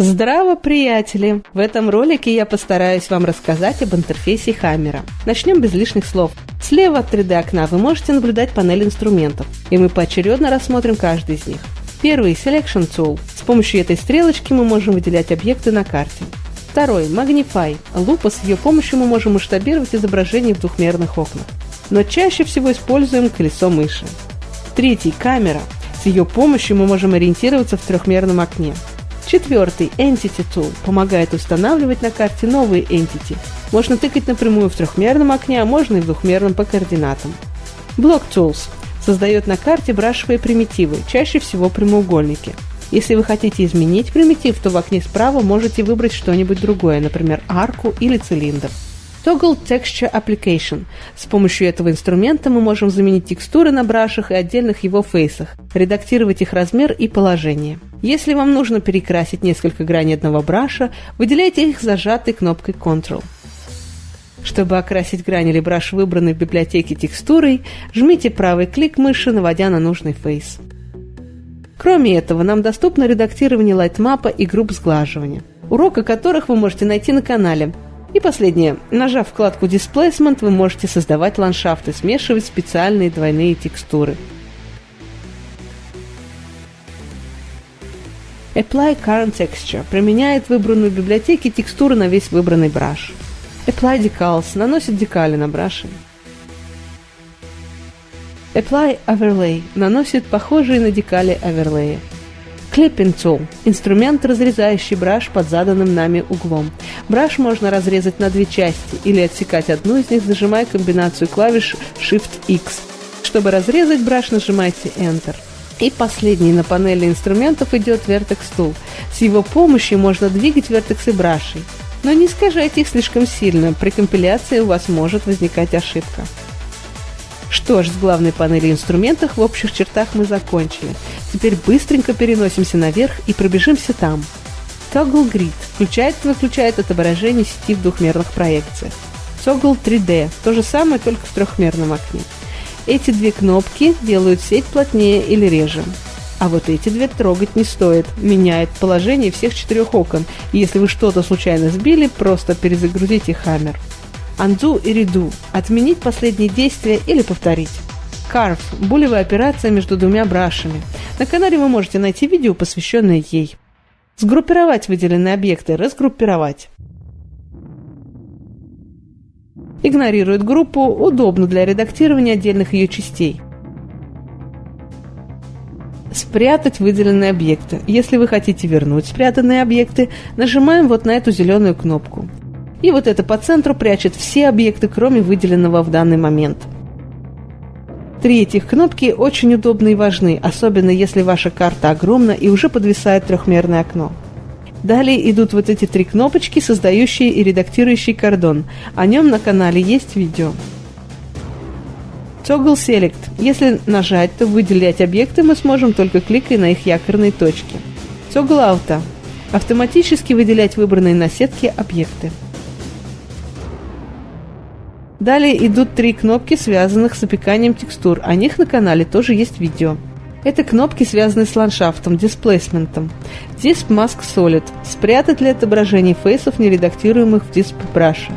Здраво, приятели! В этом ролике я постараюсь вам рассказать об интерфейсе Хаммера. Начнем без лишних слов. Слева от 3D окна вы можете наблюдать панель инструментов, и мы поочередно рассмотрим каждый из них. Первый – Selection Tool. С помощью этой стрелочки мы можем выделять объекты на карте. Второй – Magnify. Лупа, с ее помощью мы можем масштабировать изображение в двухмерных окнах. Но чаще всего используем колесо мыши. Третий – Камера. С ее помощью мы можем ориентироваться в трехмерном окне. Четвертый Entity Tool помогает устанавливать на карте новые Entity. Можно тыкать напрямую в трехмерном окне, а можно и в двухмерном по координатам. Block Tools создает на карте брашевые примитивы, чаще всего прямоугольники. Если вы хотите изменить примитив, то в окне справа можете выбрать что-нибудь другое, например, арку или цилиндр. Toggle Texture Application. С помощью этого инструмента мы можем заменить текстуры на brush ах и отдельных его face ах, редактировать их размер и положение. Если вам нужно перекрасить несколько граней одного brush а, выделяйте их зажатой кнопкой Ctrl. Чтобы окрасить грань или brush, выбранный в библиотеке текстурой, жмите правый клик мыши, наводя на нужный face. Кроме этого, нам доступно редактирование lightmap а и групп сглаживания, урок о которых вы можете найти на канале – и последнее. Нажав вкладку Displacement, вы можете создавать ландшафты, смешивать специальные двойные текстуры. Apply Current Texture применяет выбранную в библиотеке текстуру на весь выбранный браш. Apply Decals наносит декали на браши. Apply Overlay наносит похожие на декали оверлеи. Clipping Tool – инструмент, разрезающий браш под заданным нами углом. Браш можно разрезать на две части или отсекать одну из них, зажимая комбинацию клавиш Shift-X. Чтобы разрезать браш, нажимайте Enter. И последний на панели инструментов идет Vertex Tool. С его помощью можно двигать вертексы брашей. Но не искажайте их слишком сильно, при компиляции у вас может возникать ошибка. Что ж, с главной панели инструментов в общих чертах мы закончили. Теперь быстренько переносимся наверх и пробежимся там. Toggle Grid включает и выключает отображение сети в двухмерных проекциях. Toggle 3D – то же самое, только в трехмерном окне. Эти две кнопки делают сеть плотнее или реже. А вот эти две трогать не стоит. Меняет положение всех четырех окон. Если вы что-то случайно сбили, просто перезагрузите Hammer. Undo и Redo – отменить последние действия или повторить. Carve – булевая операция между двумя брашами. На канале вы можете найти видео, посвященное ей. Сгруппировать выделенные объекты, разгруппировать. Игнорирует группу, удобно для редактирования отдельных ее частей. Спрятать выделенные объекты. Если вы хотите вернуть спрятанные объекты, нажимаем вот на эту зеленую кнопку. И вот это по центру прячет все объекты, кроме выделенного в данный момент. Три этих кнопки очень удобны и важны, особенно если ваша карта огромна и уже подвисает трехмерное окно. Далее идут вот эти три кнопочки, создающие и редактирующие кордон. О нем на канале есть видео. Toggle Select. Если нажать, то выделять объекты мы сможем только кликая на их якорные точки. Toggle Auto. Автоматически выделять выбранные на сетке объекты. Далее идут три кнопки, связанных с опеканием текстур. О них на канале тоже есть видео. Это кнопки, связанные с ландшафтом, дисплейсментом. Disp Mask Solid. Спрятать ли отображение фейсов, нередактируемых в Disp Brush.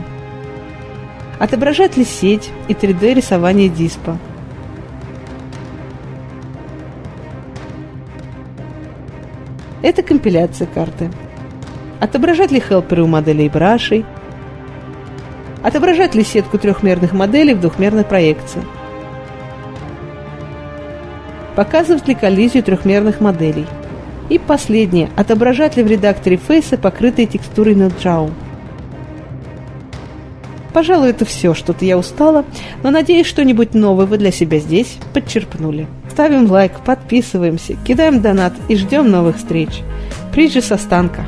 Отображать ли сеть и 3D рисование диспа. Это компиляция карты. Отображать ли хелперы у моделей брашей, Отображать ли сетку трехмерных моделей в двухмерной проекции? Показывать ли коллизию трехмерных моделей? И последнее. Отображать ли в редакторе фейса покрытые текстурой Node.js? Пожалуй, это все. Что-то я устала, но надеюсь, что-нибудь новое вы для себя здесь подчерпнули. Ставим лайк, подписываемся, кидаем донат и ждем новых встреч. Приджи со станка.